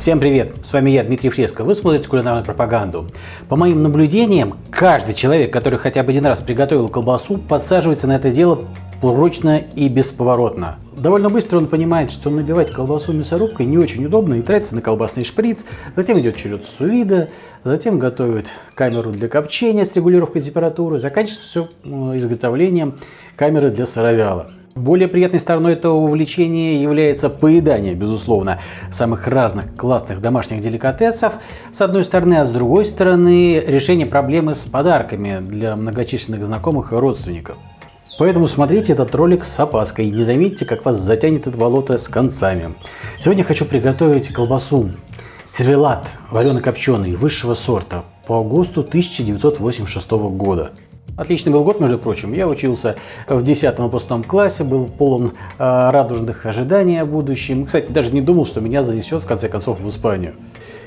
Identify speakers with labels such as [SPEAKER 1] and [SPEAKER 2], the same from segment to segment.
[SPEAKER 1] Всем привет! С вами я, Дмитрий Фреско. Вы смотрите кулинарную пропаганду. По моим наблюдениям, каждый человек, который хотя бы один раз приготовил колбасу, подсаживается на это дело прочно и бесповоротно. Довольно быстро он понимает, что набивать колбасу мясорубкой не очень удобно и тратится на колбасный шприц. Затем идет черед сувида, затем готовит камеру для копчения с регулировкой температуры. Заканчивается все изготовлением камеры для сыровяла. Более приятной стороной этого увлечения является поедание, безусловно, самых разных классных домашних деликатесов, с одной стороны, а с другой стороны, решение проблемы с подарками для многочисленных знакомых и родственников. Поэтому смотрите этот ролик с опаской не заметьте, как вас затянет это болото с концами. Сегодня хочу приготовить колбасу сервелат варено-копченый высшего сорта по ГОСТу 1986 года. Отличный был год, между прочим. Я учился в 10 выпускном классе, был полон э, радужных ожиданий о будущем. Кстати, даже не думал, что меня занесет в конце концов в Испанию.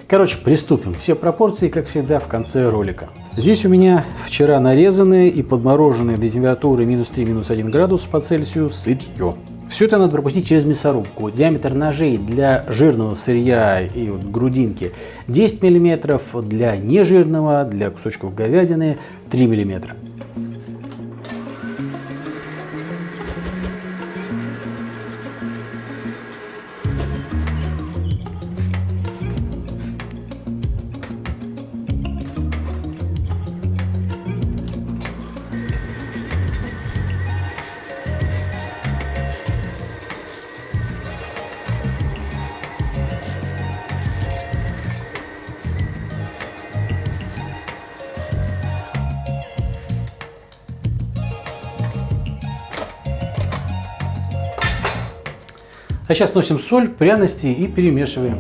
[SPEAKER 1] Короче, приступим. Все пропорции, как всегда, в конце ролика. Здесь у меня вчера нарезанные и подмороженные до температуры минус 3, минус 1 градус по Цельсию сырье. Все это надо пропустить через мясорубку. Диаметр ножей для жирного сырья и вот грудинки 10 мм, для нежирного, для кусочков говядины 3 мм. А сейчас носим соль, пряности и перемешиваем.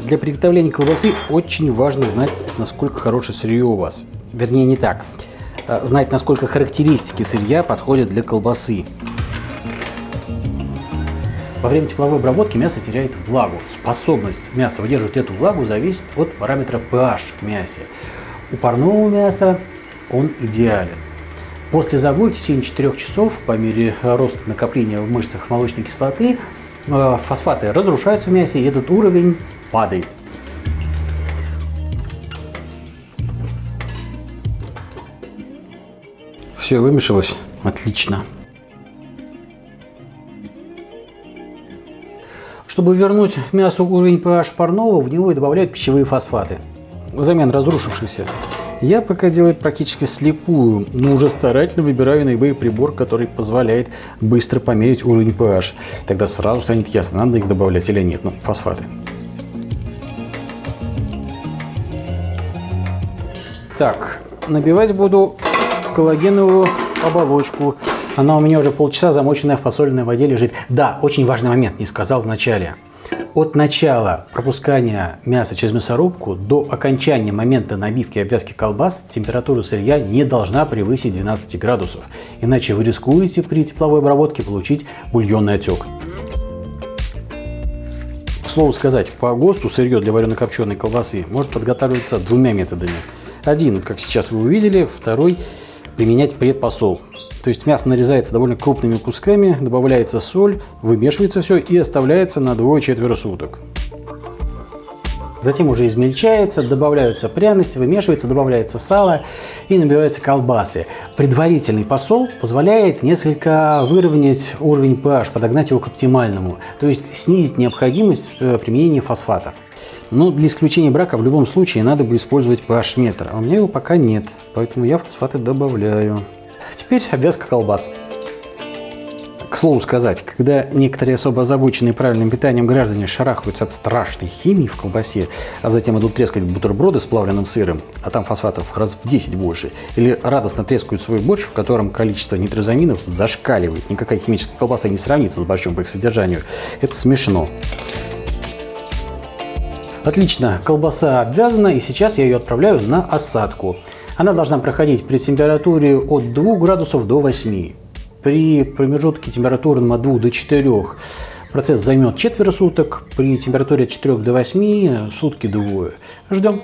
[SPEAKER 1] Для приготовления колбасы очень важно знать, насколько хорошее сырье у вас. Вернее, не так. А знать, насколько характеристики сырья подходят для колбасы. Во время тепловой обработки мясо теряет влагу. Способность мяса выдерживать эту влагу зависит от параметра pH в мясе. У парного мяса он идеален. После загоя в течение 4 часов по мере роста накопления в мышцах молочной кислоты э, фосфаты разрушаются в мясе и этот уровень падает. Все вымешалось. Отлично. Чтобы вернуть мясу уровень pH парного, в него и добавляют пищевые фосфаты взамен разрушившихся. Я пока делаю практически слепую, но уже старательно выбираю наиболее прибор, который позволяет быстро померить уровень pH. Тогда сразу станет ясно, надо их добавлять или нет, ну, фосфаты. Так, набивать буду коллагеновую оболочку. Она у меня уже полчаса замоченная в подсоленной воде лежит. Да, очень важный момент, не сказал в начале. От начала пропускания мяса через мясорубку до окончания момента набивки и обвязки колбас температура сырья не должна превысить 12 градусов, иначе вы рискуете при тепловой обработке получить бульонный отек. К слову сказать, по ГОСТу сырье для варено-копченой колбасы может подготавливаться двумя методами. Один, как сейчас вы увидели, второй – применять предпосол. То есть мясо нарезается довольно крупными кусками, добавляется соль, вымешивается все и оставляется на двое-четверо суток. Затем уже измельчается, добавляются пряности, вымешивается, добавляется сало и набиваются колбасы. Предварительный посол позволяет несколько выровнять уровень pH, подогнать его к оптимальному, то есть снизить необходимость э, применения фосфатов. Но для исключения брака в любом случае надо бы использовать pH-метр, а у меня его пока нет, поэтому я фосфаты добавляю. Теперь обвязка колбас. К слову сказать, когда некоторые особо озабоченные правильным питанием граждане шарахаются от страшной химии в колбасе, а затем идут трескать бутерброды с плавленным сыром, а там фосфатов раз в 10 больше, или радостно трескают свой борщ, в котором количество нитрозаминов зашкаливает, никакая химическая колбаса не сравнится с борщом по их содержанию, это смешно. Отлично, колбаса обвязана, и сейчас я ее отправляю на осадку. Она должна проходить при температуре от 2 градусов до 8. При промежутке температуры от 2 до 4 процесс займет четверо суток, при температуре от 4 до 8 сутки двое. Ждем.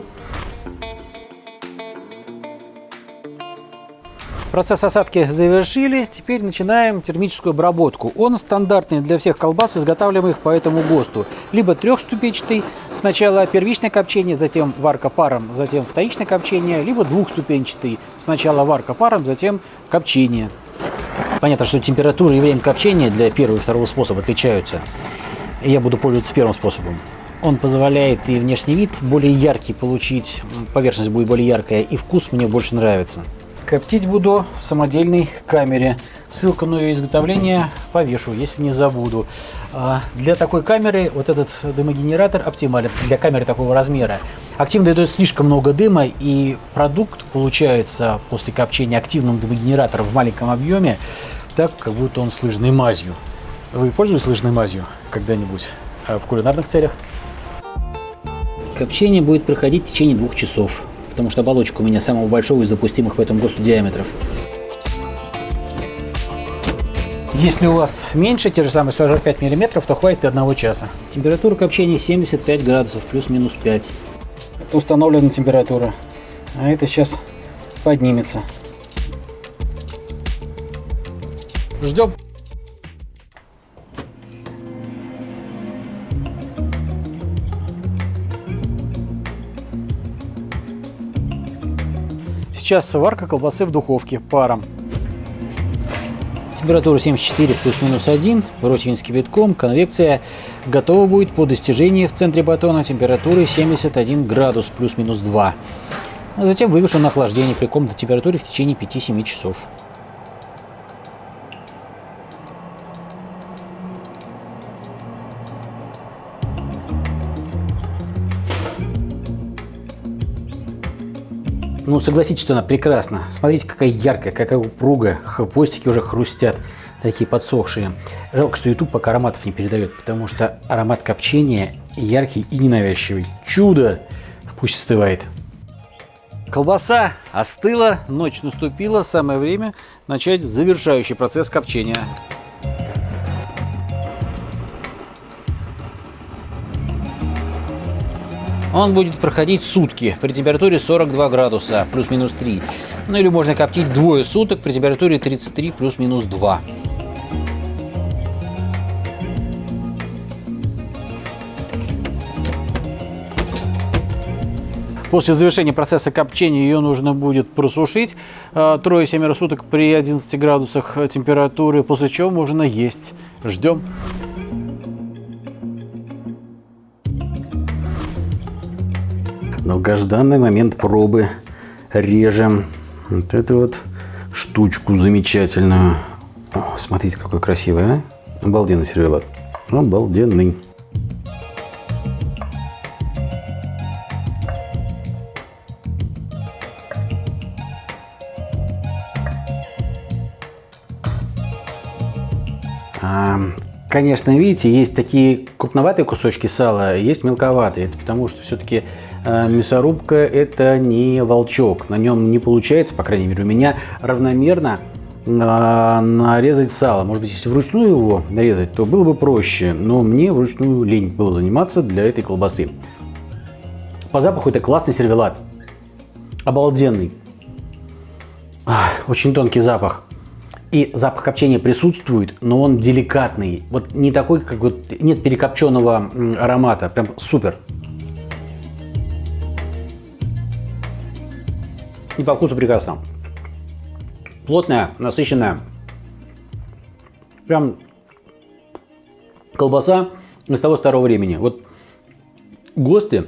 [SPEAKER 1] Процесс осадки завершили, теперь начинаем термическую обработку. Он стандартный для всех колбас, изготавливаемых по этому ГОСТу. Либо трехступенчатый, сначала первичное копчение, затем варка паром, затем вторичное копчение, либо двухступенчатый, сначала варка паром, затем копчение. Понятно, что температура и время копчения для первого и второго способа отличаются. Я буду пользоваться первым способом. Он позволяет и внешний вид более яркий получить, поверхность будет более яркая, и вкус мне больше нравится. Коптить буду в самодельной камере. Ссылку на ее изготовление повешу, если не забуду. А, для такой камеры вот этот дымогенератор оптимален для камеры такого размера. Активно дает слишком много дыма, и продукт получается после копчения активным дымогенератором в маленьком объеме, так как будто он с лыжной мазью. Вы пользуетесь лыжной мазью когда-нибудь а, в кулинарных целях? Копчение будет проходить в течение двух часов потому что оболочка у меня самого большого из допустимых в этом ГОСТу диаметров. Если у вас меньше, те же самые 45 мм, то хватит и одного часа. Температура копчения 75 градусов, плюс-минус 5. Это установленная температура. А это сейчас поднимется. Ждем. Сейчас варка колбасы в духовке паром. Температура 74 плюс-минус 1, противень с кипятком, конвекция готова будет по достижении в центре батона температуры 71 градус плюс-минус 2. А затем вывешу на охлаждение при комнатной температуре в течение 5-7 часов. Ну, согласитесь, что она прекрасна. Смотрите, какая яркая, какая упругая. Хвостики уже хрустят, такие подсохшие. Жалко, что YouTube пока ароматов не передает, потому что аромат копчения яркий и ненавязчивый. Чудо! Пусть остывает. Колбаса остыла, ночь наступила, самое время начать завершающий процесс копчения. Он будет проходить сутки при температуре 42 градуса плюс-минус 3. Ну или можно коптить двое суток при температуре 33 плюс-минус 2. После завершения процесса копчения ее нужно будет просушить э, трое-семеро суток при 11 градусах температуры, после чего можно есть. Ждем. Долгожданный момент пробы режем вот эту вот штучку замечательную. О, смотрите, какой красивый, а? Обалденный сервелат. Обалденный. Конечно, видите, есть такие крупноватые кусочки сала, есть мелковатые. Это потому что все-таки Э, мясорубка это не волчок, на нем не получается, по крайней мере у меня, равномерно э, нарезать сало. Может быть, если вручную его нарезать, то было бы проще, но мне вручную лень было заниматься для этой колбасы. По запаху это классный сервелат, обалденный, очень тонкий запах. И запах копчения присутствует, но он деликатный. Вот не такой, как вот нет перекопченного аромата. Прям супер. И по вкусу прекрасно. Плотная, насыщенная. Прям колбаса из того старого времени. Вот ГОСТы,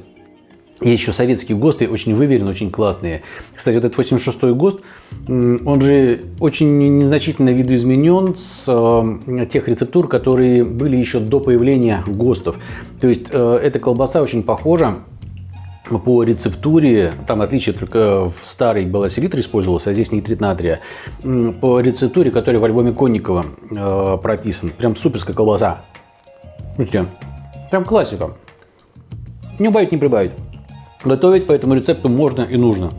[SPEAKER 1] есть еще советские ГОСТы, очень выверенные, очень классные. Кстати, вот этот 86-й ГОСТ, он же очень незначительно видоизменен с э, тех рецептур, которые были еще до появления ГОСТов. То есть э, эта колбаса очень похожа по рецептуре, там отличие только в старой была селитра использовалась, а здесь нитрит натрия. По рецептуре, которая в альбоме Конникова э, прописан, прям суперская колбаса. Видите, прям классика. Не убавить, не прибавить. Готовить по этому рецепту можно и нужно.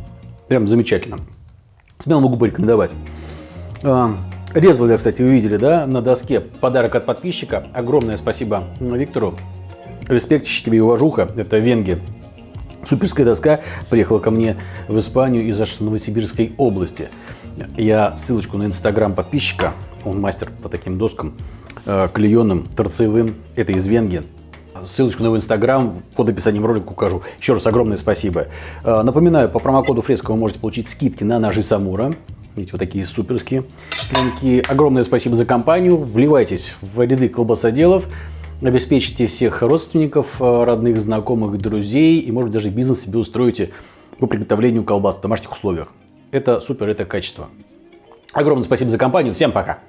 [SPEAKER 1] Прям замечательно. Смело могу порекомендовать. Э, резал я, кстати, увидели, да, на доске подарок от подписчика. Огромное спасибо Виктору. Респект, тебе и уважуха. Это Венги Суперская доска приехала ко мне в Испанию из аж Новосибирской области. я ссылочку на инстаграм подписчика, он мастер по таким доскам, э, клееным, торцевым, это из Венги. Ссылочку на его инстаграм под описанием ролика укажу. Еще раз огромное спасибо. Э, напоминаю, по промокоду Фреско вы можете получить скидки на ножи Самура. Видите, вот такие суперские клинки. Огромное спасибо за компанию. Вливайтесь в ряды колбасоделов. Обеспечите всех родственников, э, родных, знакомых, друзей. И, может даже бизнес себе устроите по приготовлению колбас в домашних условиях. Это супер, это качество. Огромное спасибо за компанию. Всем пока.